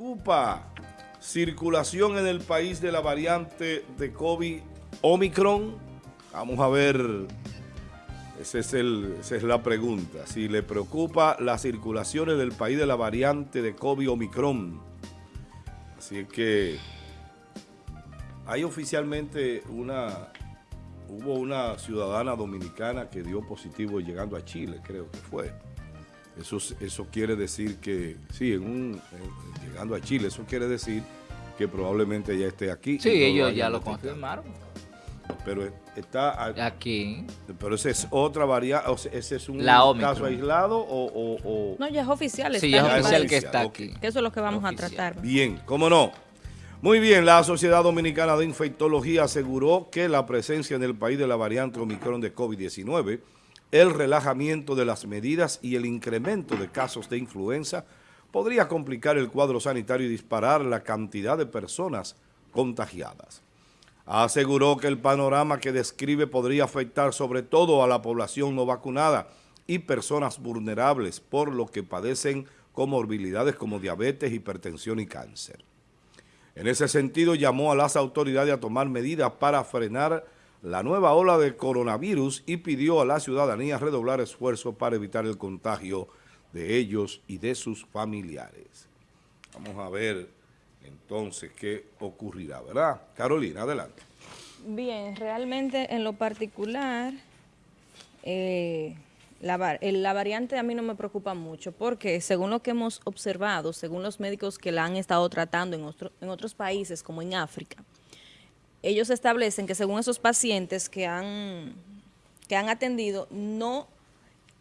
preocupa circulación en el país de la variante de COVID Omicron? Vamos a ver, es, el, esa es la pregunta. Si le preocupa la circulación en el país de la variante de COVID Omicron. Así que hay oficialmente una, hubo una ciudadana dominicana que dio positivo llegando a Chile, creo que fue. Eso, eso quiere decir que, sí, en un, llegando a Chile, eso quiere decir que probablemente ya esté aquí. Sí, ellos ya lo confirmaron. Pero está aquí. Pero esa es otra variante, ese es un caso aislado o, No, ya es oficial. Sí, ya es oficial que está aquí. Que eso es lo que vamos a tratar. Bien, ¿cómo no? Muy bien, la Sociedad Dominicana de Infectología aseguró que la presencia en el país de la variante Omicron de COVID-19 el relajamiento de las medidas y el incremento de casos de influenza podría complicar el cuadro sanitario y disparar la cantidad de personas contagiadas. Aseguró que el panorama que describe podría afectar sobre todo a la población no vacunada y personas vulnerables por lo que padecen comorbilidades como diabetes, hipertensión y cáncer. En ese sentido, llamó a las autoridades a tomar medidas para frenar la nueva ola de coronavirus y pidió a la ciudadanía redoblar esfuerzos para evitar el contagio de ellos y de sus familiares. Vamos a ver entonces qué ocurrirá, ¿verdad? Carolina, adelante. Bien, realmente en lo particular, eh, la, la, variante a mí no me preocupa mucho porque según lo que hemos observado, según los médicos que la han estado tratando en, en otros países como en África, ellos establecen que según esos pacientes que han, que han atendido, no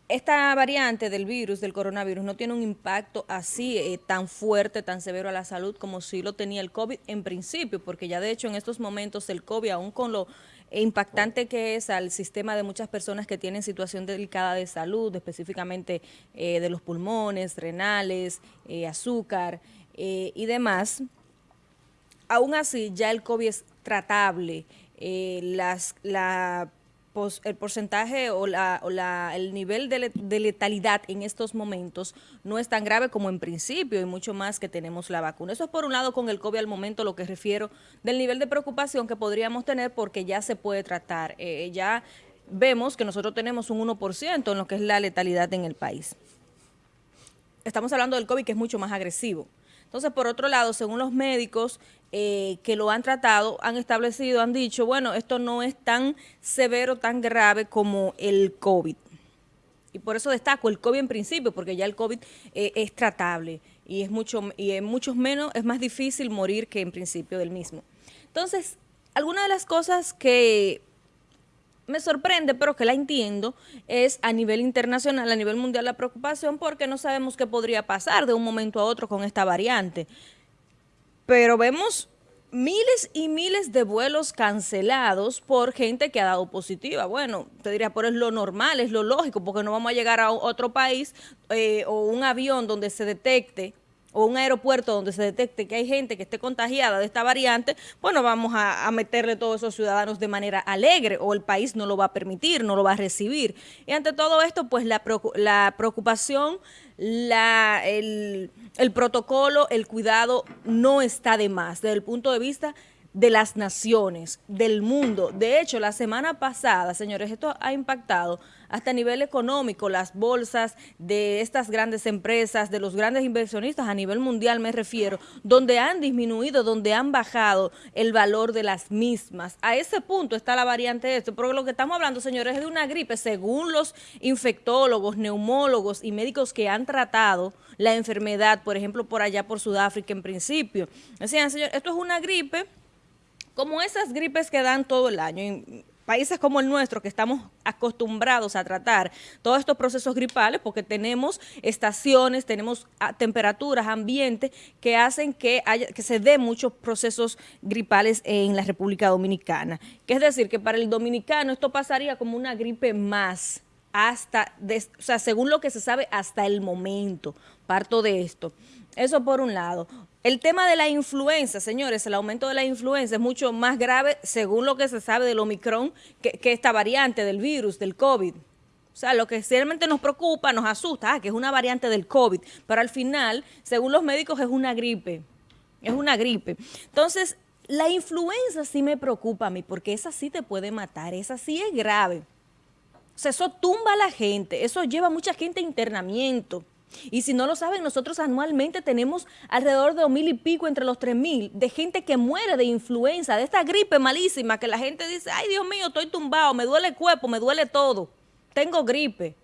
esta variante del virus, del coronavirus, no tiene un impacto así eh, tan fuerte, tan severo a la salud como si lo tenía el COVID en principio, porque ya de hecho en estos momentos el COVID, aún con lo impactante que es al sistema de muchas personas que tienen situación delicada de salud, específicamente eh, de los pulmones, renales, eh, azúcar y demás, aún así ya el COVID es tratable, las, la, el porcentaje o, la, el nivel de, letalidad en estos momentos no es tan grave como en principio y mucho más que tenemos la vacuna. Eso es por un lado con el COVID al momento lo que refiero del nivel de preocupación que podríamos tener porque ya se puede tratar. Eh, ya vemos que nosotros tenemos un 1% en lo que es la letalidad en el país. Estamos hablando del COVID que es mucho más agresivo. Entonces, por otro lado, según los médicos eh, que lo han tratado, han establecido, han dicho, bueno, esto no es tan severo, tan grave como el COVID. Y por eso destaco el COVID en principio, porque ya el COVID eh, es tratable y es mucho y en muchos menos es más difícil morir que en principio del mismo. Entonces, algunas de las cosas que me sorprende, pero que la entiendo, es a nivel internacional, a nivel mundial la preocupación porque no sabemos qué podría pasar de un momento a otro con esta variante. Pero vemos miles y miles de vuelos cancelados por gente que ha dado positiva. Bueno, te diría, pero es lo normal, es lo lógico, porque no vamos a llegar a otro país eh, o un avión donde se detecte o un aeropuerto donde se detecte que hay gente que esté contagiada de esta variante, bueno, vamos a, meterle todos esos ciudadanos de manera alegre o el país no lo va a permitir, no lo va a recibir. Y ante todo esto, pues la, la preocupación, la, el, el protocolo, el cuidado no está de más desde el punto de vista de las naciones, del mundo. De hecho, la semana pasada, señores, esto ha impactado hasta a nivel económico, las bolsas de estas grandes empresas, de los grandes inversionistas a nivel mundial me refiero, donde han disminuido, donde han bajado el valor de las mismas. A ese punto está la variante de esto, porque lo que estamos hablando, señores, es de una gripe, según los infectólogos, neumólogos y médicos que han tratado la enfermedad, por ejemplo, por allá por Sudáfrica en principio. Decían, señor, esto es una gripe como esas gripes que dan todo el año. Países como el nuestro, que estamos acostumbrados a tratar todos estos procesos gripales, porque tenemos estaciones, tenemos ah, temperaturas, ambientes que hacen que, haya, que se den muchos procesos gripales en la República Dominicana. Que es decir, que para el dominicano esto pasaría como una gripe más, hasta, o sea, según lo que se sabe hasta el momento, parto de esto. Eso por un lado. El tema de la influenza, señores, el aumento de la influenza es mucho más grave según lo que se sabe del Omicron que, esta variante del virus, del COVID. O sea, lo que realmente nos preocupa, nos asusta, ah, que es una variante del COVID, pero al final, según los médicos, es una gripe. Es una gripe. Entonces, la influenza sí me preocupa a mí, porque esa sí te puede matar, esa sí es grave. O sea, eso tumba a la gente, eso lleva a mucha gente a internamiento. Y si no lo saben, nosotros anualmente tenemos alrededor de dos mil y pico, entre los tres mil, de gente que muere de influenza, de esta gripe malísima, que la gente dice, ay Dios mío, estoy tumbado, me duele el cuerpo, me duele todo, tengo gripe.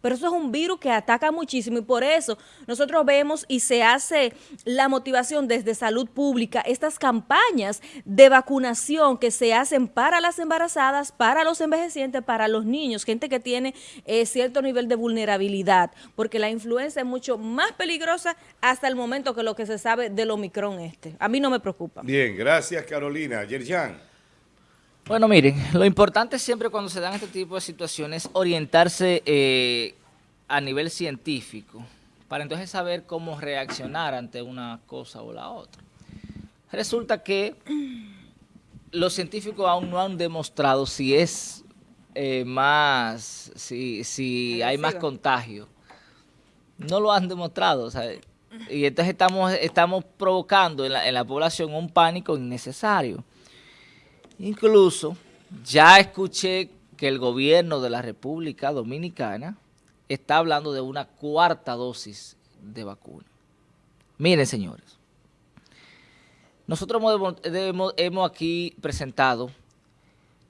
Pero eso es un virus que ataca muchísimo y por eso nosotros vemos y se hace la motivación desde salud pública, estas campañas de vacunación que se hacen para las embarazadas, para los envejecientes, para los niños, gente que tiene eh, cierto nivel de vulnerabilidad, porque la influenza es mucho más peligrosa hasta el momento que lo que se sabe del Omicron este. A mí no me preocupa. Bien, gracias Carolina. Yerjan. Bueno, miren, lo importante siempre cuando se dan este tipo de situaciones es orientarse eh, a nivel científico para entonces saber cómo reaccionar ante una cosa o la otra. Resulta que los científicos aún no han demostrado si es eh, más, si, si hay más contagio. No lo han demostrado, y entonces estamos, estamos provocando en la, en la población un pánico innecesario. Incluso ya escuché que el gobierno de la República Dominicana está hablando de una cuarta dosis de vacuna. Miren, señores, nosotros hemos, aquí presentado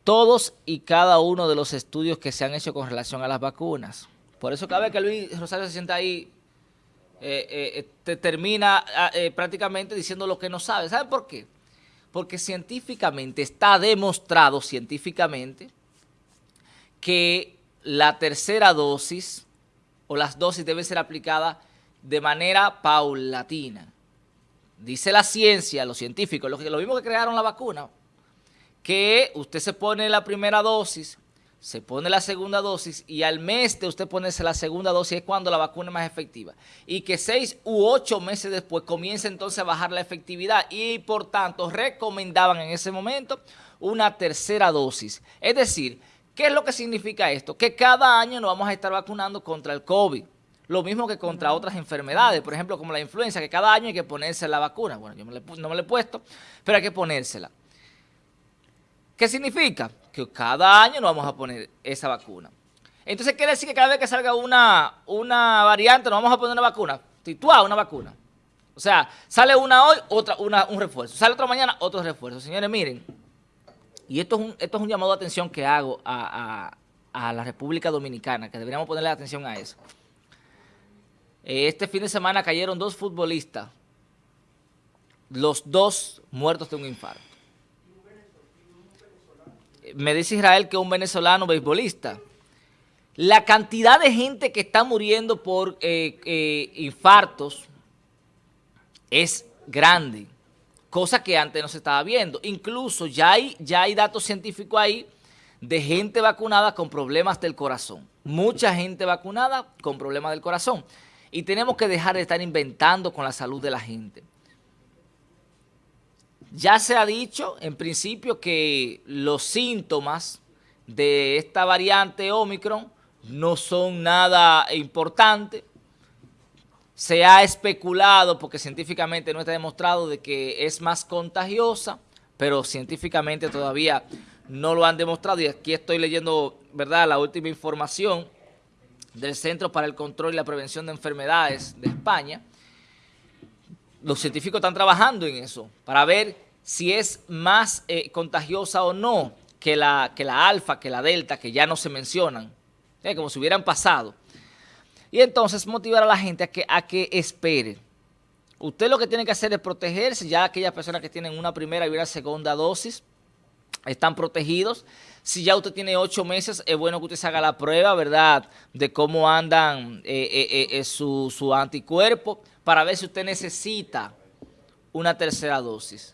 todos y cada uno de los estudios que se han hecho con relación a las vacunas. Por eso cada vez que Luis Rosario se sienta ahí, eh, eh, te termina ah, eh, prácticamente diciendo lo que no sabe. ¿Saben por qué? Porque científicamente está demostrado, científicamente, que la tercera dosis o las dosis deben ser aplicadas de manera paulatina. Dice la ciencia, los científicos, los, lo mismo que crearon la vacuna, que usted se pone la primera dosis, se pone la segunda dosis y al mes de usted ponerse la segunda dosis es cuando la vacuna es más efectiva. Y que seis u ocho meses después comienza entonces a bajar la efectividad y por tanto recomendaban en ese momento una tercera dosis. Es decir, ¿qué es lo que significa esto? Que cada año nos vamos a estar vacunando contra el COVID. Lo mismo que contra otras enfermedades, por ejemplo como la influenza, que cada año hay que ponerse la vacuna. Bueno, yo no me la he puesto, pero hay que ponérsela. ¿Qué significa? Que cada año nos vamos a poner esa vacuna. Entonces quiere decir que cada vez que salga una, una variante nos vamos a poner una vacuna. Tituá una vacuna. O sea, sale una hoy, otra, una, un refuerzo. Sale otra mañana, otro refuerzo. Señores, miren, y esto es un, esto es un llamado de atención que hago a, la República Dominicana, que deberíamos ponerle atención a eso. Este fin de semana cayeron dos futbolistas, los dos muertos de un infarto me dice Israel que es un venezolano beisbolista. La cantidad de gente que está muriendo por eh, eh, infartos es grande, cosa que antes no se estaba viendo. Incluso ya hay, ya hay datos científicos ahí de gente vacunada con problemas del corazón. Mucha gente vacunada con problemas del corazón. Y tenemos que dejar de estar inventando con la salud de la gente. Ya se ha dicho en principio que los síntomas de esta variante Omicron no son nada importantes. Se ha especulado, porque científicamente no está demostrado, de que es más contagiosa, pero científicamente todavía no lo han demostrado. Y aquí estoy leyendo, ¿verdad?, la última información del Centro para el Control y la Prevención de Enfermedades de España, los científicos están trabajando en eso para ver si es más eh, contagiosa o no que la, que la alfa, que la delta, que ya no se mencionan, eh, como si hubieran pasado. Y entonces motivar a la gente a que, a que espere. Usted lo que tiene que hacer es protegerse, ya aquellas personas que tienen una primera y una segunda dosis están protegidos. Si ya usted tiene ocho meses, es bueno que usted se haga la prueba, ¿verdad?, de cómo andan eh, su, su anticuerpo para ver si usted necesita una tercera dosis.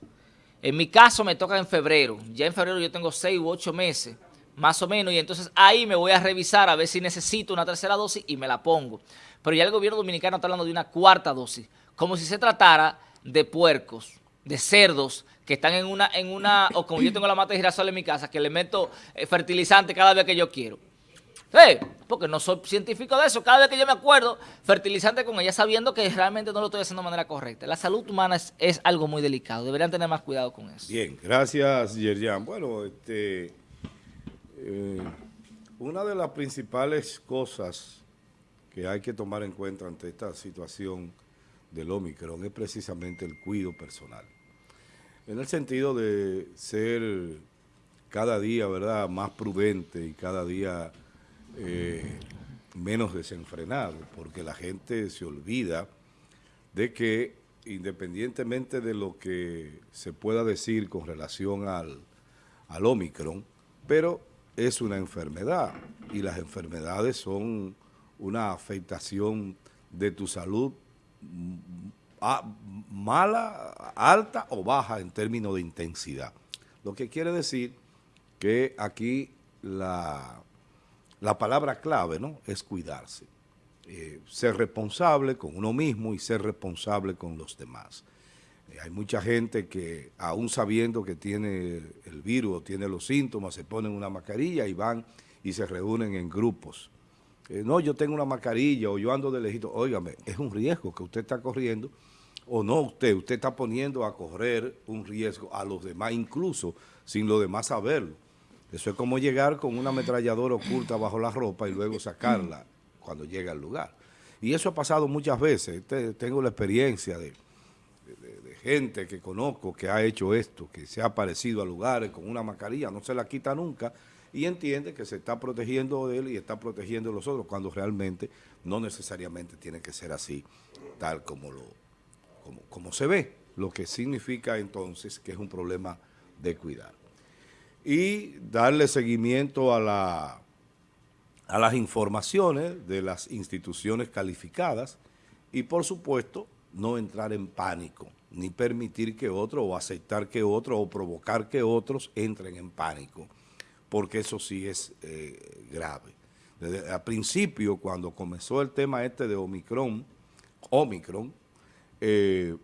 En mi caso me toca en febrero. Ya en febrero yo tengo seis u ocho meses, más o menos, y entonces ahí me voy a revisar a ver si necesito una tercera dosis y me la pongo. Pero ya el gobierno dominicano está hablando de una cuarta dosis, como si se tratara de puercos, de cerdos, que están en una, en una, o como yo tengo la mata de girasol en mi casa, que le meto eh, fertilizante cada vez que yo quiero. Sí, porque no soy científico de eso. Cada vez que yo me acuerdo, fertilizante con ella, sabiendo que realmente no lo estoy haciendo de manera correcta. La salud humana es, algo muy delicado. Deberían tener más cuidado con eso. Bien, gracias, Yerjan. Bueno, este, eh, una de las principales cosas que hay que tomar en cuenta ante esta situación del Omicron es precisamente el cuidado personal. En el sentido de ser cada día, ¿verdad?, más prudente y cada día eh, menos desenfrenado, porque la gente se olvida de que independientemente de lo que se pueda decir con relación al, al Omicron, pero es una enfermedad y las enfermedades son una afectación de tu salud mm, mala, alta o baja en términos de intensidad. Lo que quiere decir que aquí la, la palabra clave ¿no? es cuidarse, eh, ser responsable con uno mismo y ser responsable con los demás. Eh, hay mucha gente que aún sabiendo que tiene el virus o tiene los síntomas, se ponen una mascarilla y van y se reúnen en grupos. Eh, no, yo tengo una mascarilla o yo ando de lejito. Óigame, es un riesgo que usted está corriendo o no usted, usted está poniendo a correr un riesgo a los demás, incluso sin los demás saberlo. Eso es como llegar con una ametralladora oculta bajo la ropa y luego sacarla cuando llega al lugar. Y eso ha pasado muchas veces. Tengo la experiencia de, gente que conozco que ha hecho esto, que se ha aparecido a lugares con una mascarilla, no se la quita nunca y entiende que se está protegiendo de él y está protegiendo de los otros, cuando realmente no necesariamente tiene que ser así, tal como, lo, como, como se ve, lo que significa entonces que es un problema de cuidar. Y darle seguimiento a, la, a las informaciones de las instituciones calificadas y, por supuesto, no entrar en pánico, ni permitir que otro o aceptar que otro o provocar que otros entren en pánico, porque eso sí es eh, grave. Desde al principio, cuando comenzó el tema este de Omicron, Omicron, eh,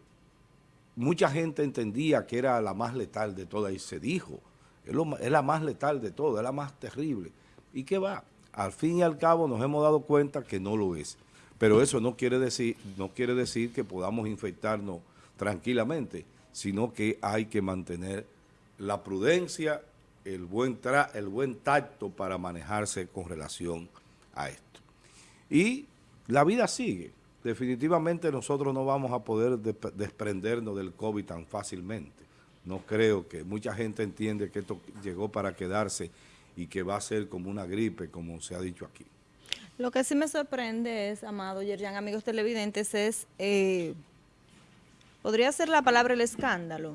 mucha gente entendía que era la más letal de todas y se dijo, es, la más letal de todas, es la más terrible. ¿Y qué va? Al fin y al cabo nos hemos dado cuenta que no lo es. Pero eso no quiere decir, no quiere decir que podamos infectarnos tranquilamente, sino que hay que mantener la prudencia, el buen, tra el buen tacto para manejarse con relación a esto. Y la vida sigue. Definitivamente nosotros no vamos a poder desprendernos del COVID tan fácilmente. No creo que mucha gente entiende que esto llegó para quedarse y que va a ser como una gripe, como se ha dicho aquí. Lo que sí me sorprende es, Amado Yerjan, amigos televidentes, es, eh, ¿podría ser la palabra el escándalo?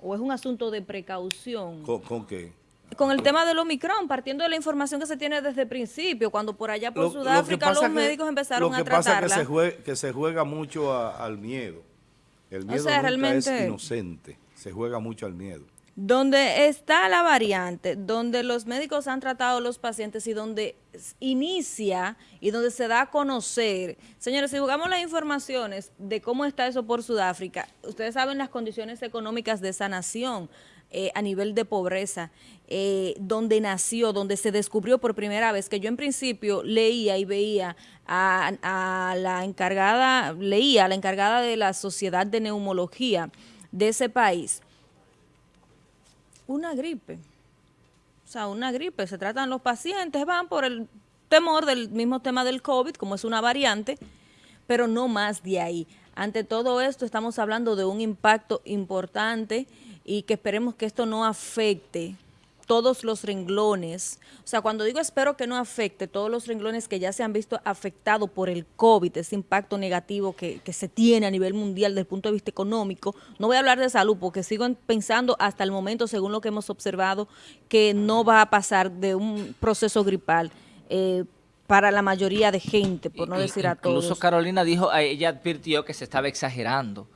¿O es un asunto de precaución? ¿Con, qué? Con el tema del Omicron, partiendo de la información que se tiene desde el principio, cuando por allá por Sudáfrica los médicos empezaron a tratarla. Lo que pasa es que se juega, que se juega mucho al miedo. El miedo nunca es inocente, se juega mucho al miedo donde está la variante, donde los médicos han tratado a los pacientes y donde inicia y donde se da a conocer. Señores, si jugamos las informaciones de cómo está eso por Sudáfrica, ustedes saben las condiciones económicas de esa nación eh, a nivel de pobreza, eh, donde nació, donde se descubrió por primera vez, que yo en principio leía y veía a la encargada, leía a la encargada de la Sociedad de Neumología de ese país, una gripe. O sea, una gripe. Se tratan los pacientes, van por el temor del mismo tema del COVID, como es una variante, pero no más de ahí. Ante todo esto estamos hablando de un impacto importante y que esperemos que esto no afecte todos los renglones, o sea, cuando digo espero que no afecte todos los renglones que ya se han visto afectados por el COVID, ese impacto negativo que, se tiene a nivel mundial desde el punto de vista económico, no voy a hablar de salud porque sigo pensando hasta el momento, según lo que hemos observado, que no va a pasar de un proceso gripal. Eh, para la mayoría de gente, por no decir a todos. Incluso Carolina dijo, ella advirtió que se estaba exagerando.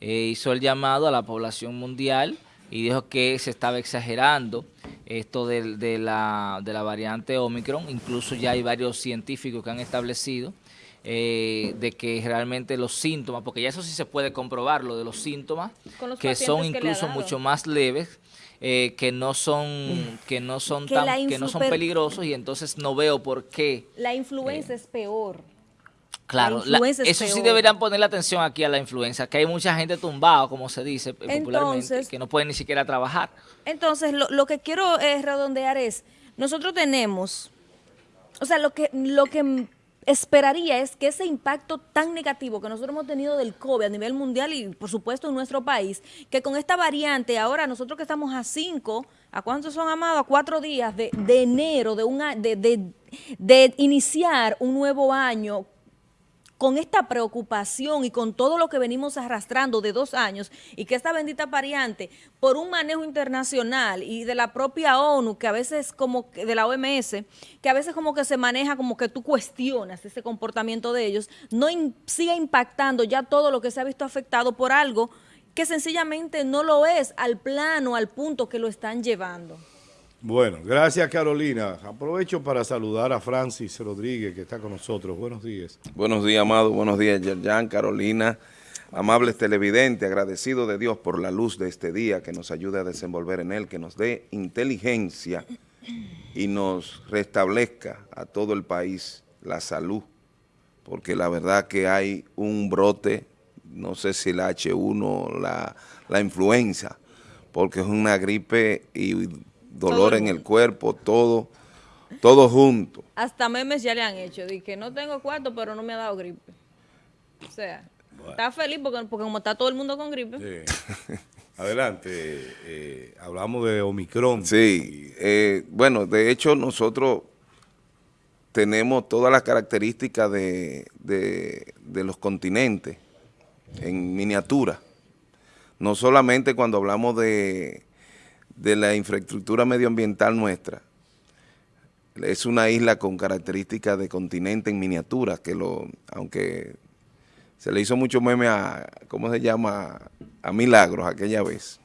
Eh, hizo el llamado a la población mundial y dijo que se estaba exagerando esto de, de, la, de la variante Omicron. Incluso ya hay varios científicos que han establecido eh, de que realmente los síntomas, porque ya eso sí se puede comprobar, lo de los síntomas, los que son incluso mucho más leves, eh, que no son que no son Que tan, que no son peligrosos y entonces no veo por qué La influenza es peor. Claro, La la- eso sí deberían ponerle atención aquí a la influenza, que hay mucha gente tumbada, como se dice popularmente, que no pueden ni siquiera trabajar. Entonces, lo, lo que quiero eh, redondear es, nosotros tenemos, o sea, lo que, lo que esperaría es que ese impacto tan negativo que nosotros hemos tenido del COVID a nivel mundial y por supuesto en nuestro país, que con esta variante, ahora nosotros que estamos a cinco, ¿a cuántos son amados? A cuatro días de, de enero, de, un, a- de, de, de iniciar un nuevo año con esta preocupación y con todo lo que venimos arrastrando de dos años y que esta bendita variante, por un manejo internacional y de la propia ONU, que a veces como que de la OMS, que a veces como que se maneja como que tú cuestionas ese comportamiento de ellos, no in- siga impactando ya todo lo que se ha visto afectado por algo que sencillamente no lo es al plano, al punto que lo están llevando. Bueno, gracias Carolina. Aprovecho para saludar a Francis Rodríguez que está con nosotros. Buenos días. Buenos días, amado. Buenos días, Yerjan, Carolina. Amables televidentes, agradecido de Dios por la luz de este día que nos ayude a desenvolver en él, que nos dé inteligencia y nos restablezca a todo el país la salud, porque la verdad que hay un brote, no sé si la H1, la, la influenza, porque es una gripe y dolor Todo en el cuerpo, todo, todo junto. Hasta memes ya le han hecho, de que no tengo cuarto, pero no me ha dado gripe. O sea, está feliz porque, porque como está todo el mundo con gripe. Eh, adelante. eh, hablamos de Omicron. Sí, eh, bueno, de hecho nosotros tenemos todas las características de, de- de los continentes en miniatura. No solamente cuando hablamos de, de la infraestructura medioambiental nuestra, es una isla con características de continente en miniatura, que lo, aunque se le hizo mucho meme a, ¿cómo se llama? A Milagros aquella vez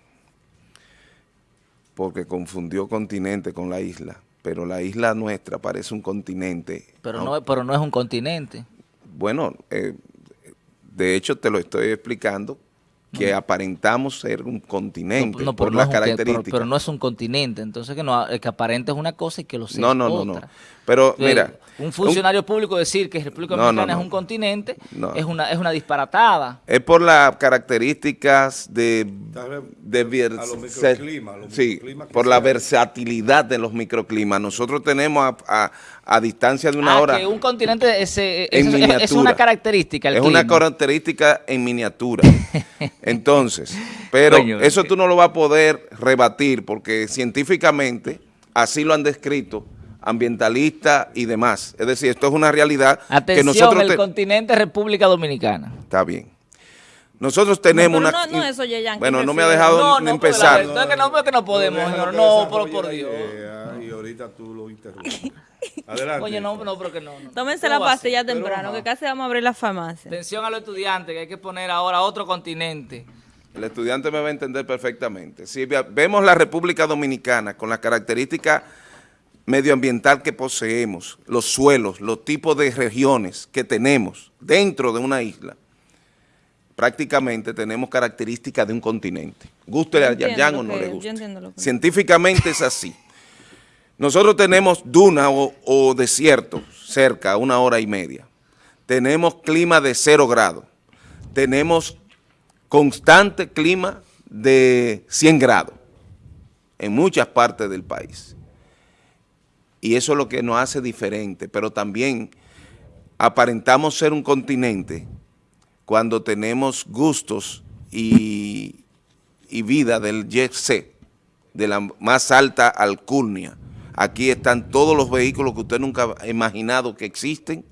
porque confundió continente con la isla, pero la isla nuestra parece un continente. Pero no, pero no es un continente. Bueno, eh, de hecho te lo estoy explicando, que aparentamos ser un continente No, no, por no las que- características. Pero, pero no es un continente, entonces que, no, el que aparente es una cosa y que lo sea no, no, no, no. Pero Eh, mira, un funcionario público decir que República No, no, Dominicana no. es un continente No. es una es una disparatada. es por las características de, de vers- a los microclimas, a los sí, por la versatilidad de los microclimas. Nosotros tenemos a, a- a distancia de una Ah, hora. que un continente es, eh, en es- es- una característica el es una característica en miniatura. Entonces, pero Coño, eso que- tú no lo vas a poder rebatir porque científicamente así lo han descrito ambientalistas y demás. Es decir, esto es una realidad que Atención, nosotros... el te- continente República Dominicana. Está bien. Nosotros tenemos No, pero una... no- no eso, Yeyan, Bueno, ¿qué no me ha prefieres? dejado No, no, empezar. porque la verdad- que no, porque no podemos, déjalo señor. que No, desarrolle pero por la Dios. idea Y ahorita tú lo interrumpes. Adelante. Oye, no, no, pero que no. no. Tómense ¿Cómo la pastilla temprano, que casi vamos a abrir la farmacia. Atención a los estudiantes, que hay que poner ahora otro continente. El estudiante me va a entender perfectamente. Si ve- vemos la República Dominicana con la característica medioambiental que poseemos, los suelos, los tipos de regiones que tenemos dentro de una isla, prácticamente tenemos características de un continente. Guste a lo o no le yo guste. entiendo lo que- Científicamente es así. Nosotros tenemos duna o, o desierto cerca, una hora y media. Tenemos clima de cero grados. Tenemos constante clima de 100 grados en muchas partes del país. Y eso es lo que nos hace diferente, pero también aparentamos ser un continente cuando tenemos gustos y, y vida del jet set, de la más alta alcurnia. Aquí están todos los vehículos que usted nunca ha imaginado que existen,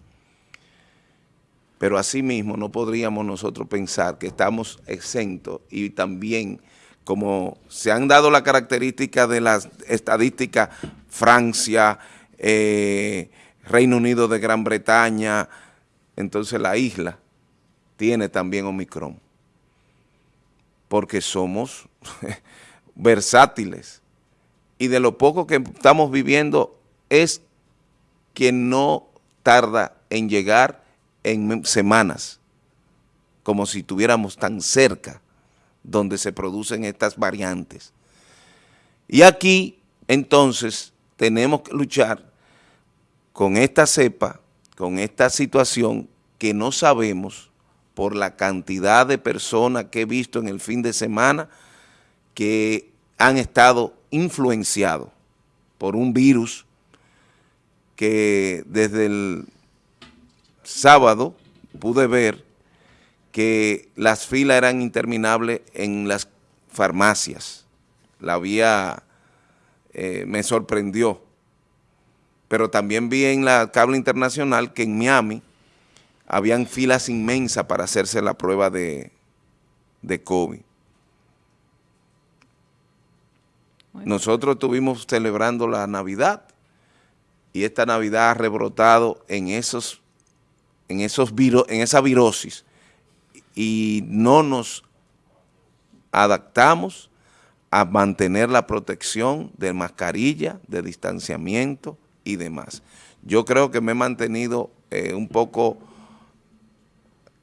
pero asimismo no podríamos nosotros pensar que estamos exentos y también como se han dado la característica de las estadísticas, Francia, eh, Reino Unido de Gran Bretaña, entonces la isla tiene también Omicron, porque somos versátiles y de lo poco que estamos viviendo es que no tarda en llegar en semanas, como si estuviéramos tan cerca donde se producen estas variantes. Y aquí, entonces, tenemos que luchar con esta cepa, con esta situación que no sabemos por la cantidad de personas que he visto en el fin de semana que han estado influenciados por un virus que desde el sábado pude ver que las filas eran interminables en las farmacias. La vía eh, me sorprendió. Pero también vi en la cable internacional que en Miami habían filas inmensas para hacerse la prueba de, de COVID. Nosotros estuvimos celebrando la Navidad y esta Navidad ha rebrotado en esos, en esos en esa virosis y no nos adaptamos a mantener la protección de mascarilla, de distanciamiento y demás. Yo creo que me he mantenido eh, un poco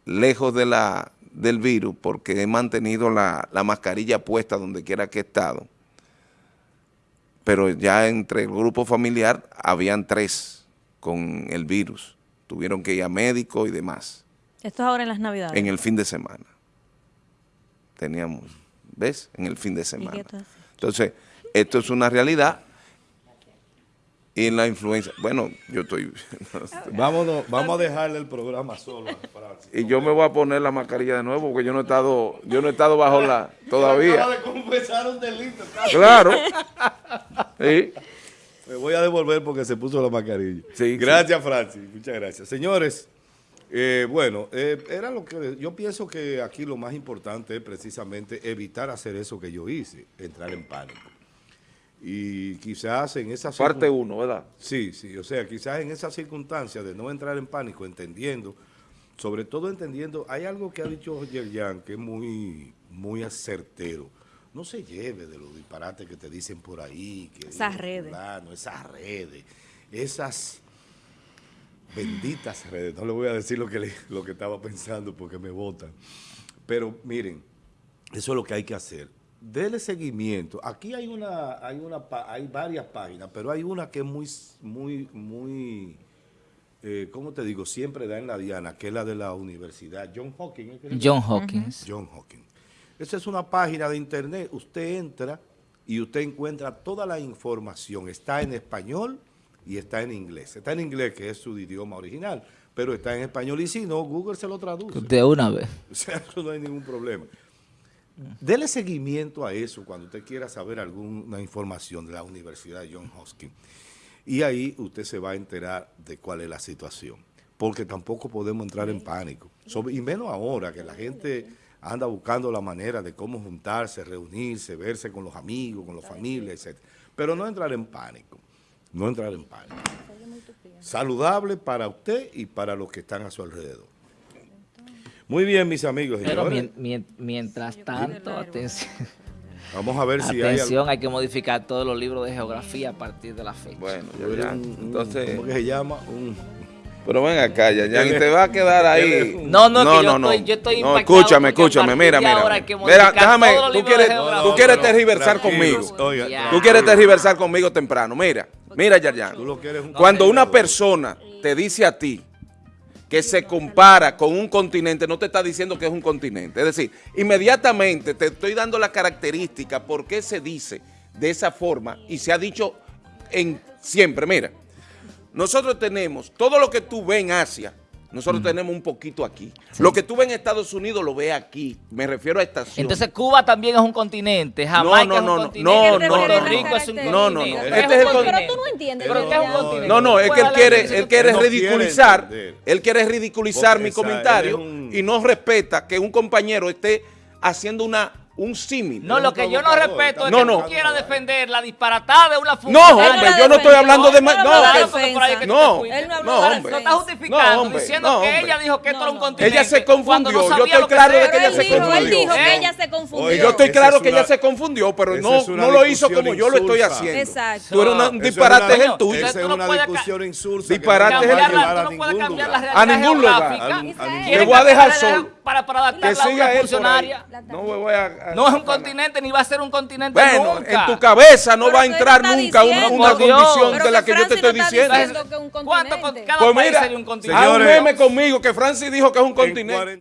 lejos de la, del virus porque he mantenido la, la mascarilla puesta donde quiera que he estado. Pero ya entre el grupo familiar habían tres con el virus. Tuvieron que ir a médico y demás. ¿Esto es ahora en las navidades? En el fin de semana. Teníamos, ¿ves? En el fin de semana. Entonces, esto es una realidad y en la influencia, bueno, yo estoy... Vámonos, vamos a dejarle el programa solo. y yo me voy a poner la mascarilla de nuevo porque yo no he estado, yo no he estado bajo la, todavía. delito. Claro. Sí. Me voy a devolver porque se puso la mascarilla. Sí, gracias, Francis. Muchas gracias. Señores, eh, bueno, eh, era lo que yo pienso que aquí lo más importante es precisamente evitar hacer eso que yo hice, entrar en pánico. Y quizás en esa... Parte uno, ¿verdad? Sí, sí, o sea, quizás en esas circunstancias de no entrar en pánico, entendiendo, sobre todo entendiendo, hay algo que ha dicho Yerjan que es muy, muy acertero. No se lleve de los disparates que te dicen por ahí. Que esas redes. esas redes, esas benditas redes. No le voy a decir lo que, lo que estaba pensando porque me votan. Pero miren, eso es lo que hay que hacer dele seguimiento. Aquí hay una, hay una, hay varias páginas, pero hay una que es muy, muy, muy, eh, ¿cómo te digo? Siempre da en la diana, que es la de la universidad John Hawkins. John Hawkins. John Hawkins. Esa es una página de internet. Usted entra y usted encuentra toda la información. Está en español y está en inglés. Está en inglés, que es su idioma original, pero está en español y si no, Google se lo traduce. De una vez. O sea, eso no hay ningún problema. Dele seguimiento a eso cuando usted quiera saber alguna información de la Universidad de John Hopkins. Y ahí usted se va a enterar de cuál es la situación. Porque tampoco podemos entrar en pánico. y menos ahora que la gente anda buscando la manera de cómo juntarse, reunirse, verse con los amigos, con la familia, etc. Pero no entrar en pánico. No entrar en pánico. Saludable para usted y para los que están a su alrededor. Muy bien, mis amigos. Pero mientras tanto, atención. Vamos a ver si hay... Atención, hay que modificar todos los libros de geografía a partir de la fecha. Bueno, ya, entonces... ¿Cómo que se llama? Pero ven acá, ya, ya te va a quedar ahí. No, no, no, yo, no, estoy, yo estoy no, escúchame, escúchame, mira, mira. Mira, déjame, tú quieres, tú quieres tergiversar conmigo. Tú quieres tergiversar conmigo temprano. Mira, mira, Yarjan. Cuando una persona te dice a ti, que se compara con un continente, no te está diciendo que es un continente. Es decir, inmediatamente te estoy dando la característica por qué se dice de esa forma y se ha dicho en siempre. Mira, nosotros tenemos todo lo que tú ves en Asia, nosotros tenemos un poquito aquí. Lo que tú ves en Estados Unidos lo ves aquí. Me refiero a estación. Entonces Cuba también es un continente. Jamaica no, no, no, es un continente. No, no, Puerto Rico es un continente. No, no, no. Este es el Pero tú no entiendes. Pero es un continente. No, no, es que él quiere, él quiere ridiculizar, él quiere ridiculizar mi comentario y no respeta que un compañero esté haciendo una un símil. No, lo que yo no respeto es No, que no. tú quieras defender la disparatada de una No, funcionaria. hombre, Él yo no estoy hablando de... no No, No, te no no, hombre. Lo está justificando, No, hombre, diciendo no, que hombre. ella dijo que esto era un No, no. continente. Ella se confundió, no yo estoy claro de que ella él se dijo, él confundió. dijo que ¿Eh? ella se confundió. Yo estoy claro que ella se confundió, pero no, no lo hizo como yo lo estoy haciendo. Exacto. Tú eres un disparate es el tuyo. Esa es no una discusión insulsa Disparate es no el- Cambiarla, a no puedes ningún cambiar la lugar. realidad A ningún Le voy a dejar solo. Para, adaptarla a una funcionaria. No me voy a... No es un continente ni va a ser un continente Bueno, nunca. en tu cabeza no Pero va a entrar nunca una, diciendo- una condición Pero de la que yo te estoy no diciendo. diciendo que es un ¿Cuánto cada Pues país mira, sería un meme conmigo que Francis dijo que es un En continente. 40